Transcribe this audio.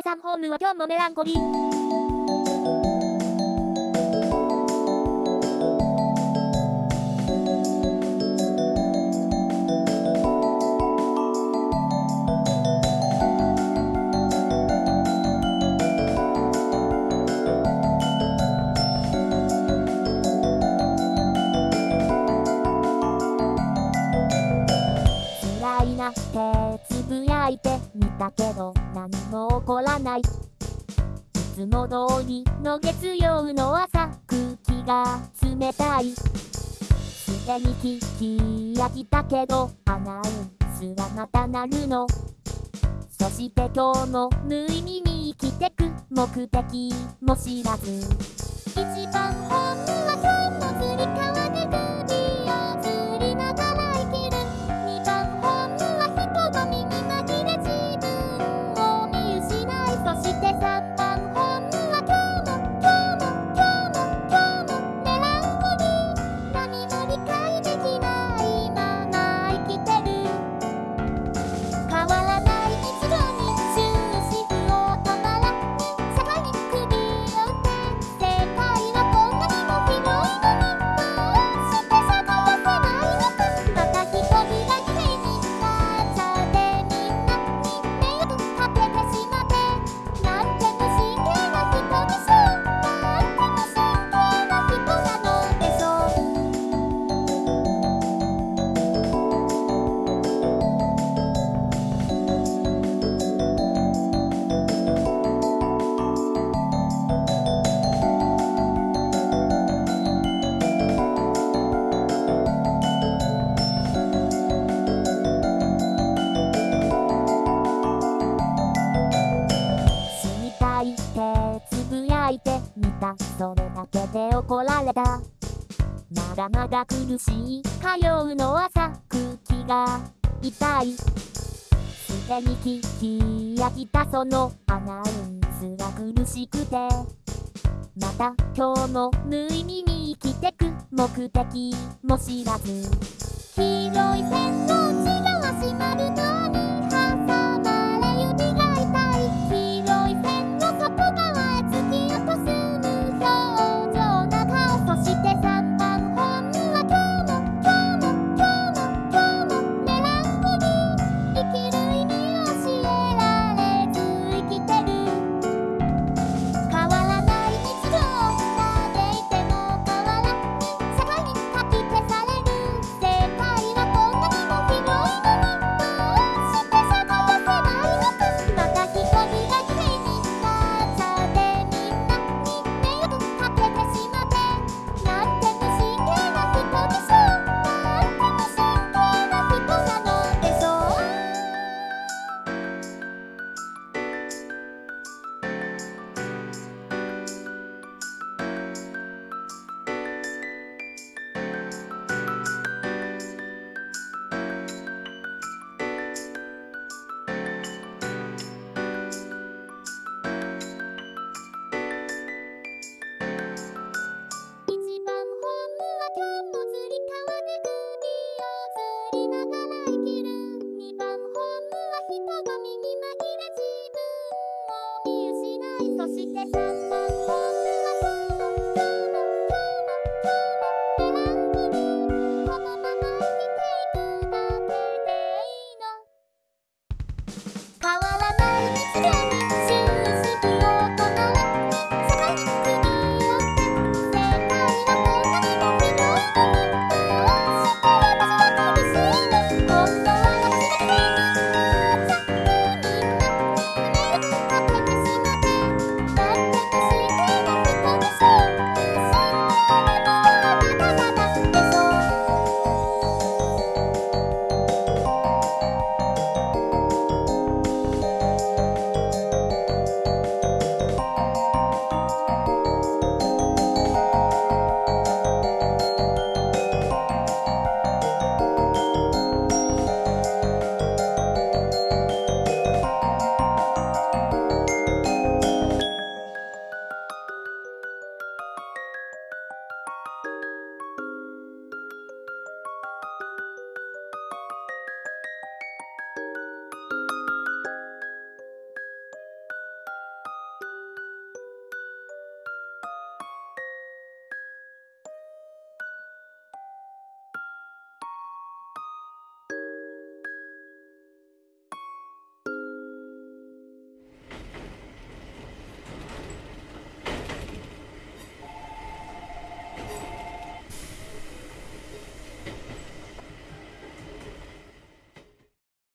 さんホームは今日もメランコリー。いてつぶやいてみたけど何も起こらない。いつも通りの月曜の朝空気が冷たい。すでに聞き飽きたけどアナウンスがまた鳴るの。そして今日も無意味に生きてく目的も知らず。一番本それだけで怒られた。まだまだ苦しい火曜の朝空気が痛い。すでに聞き飽きたそのアナウンスが苦しくて。また今日も無意味に生きてく目的も知らず。黄色い線の内側閉まるの耳が右。